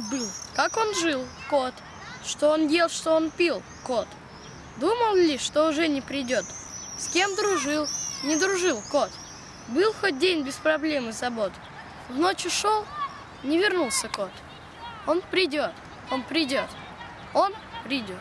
был. Как он жил, кот? Что он ел, что он пил, кот? Думал ли, что уже не придет? С кем дружил? Не дружил, кот. Был хоть день без проблем и забот. В ночь ушел, не вернулся кот. Он придет, он придет, он придет.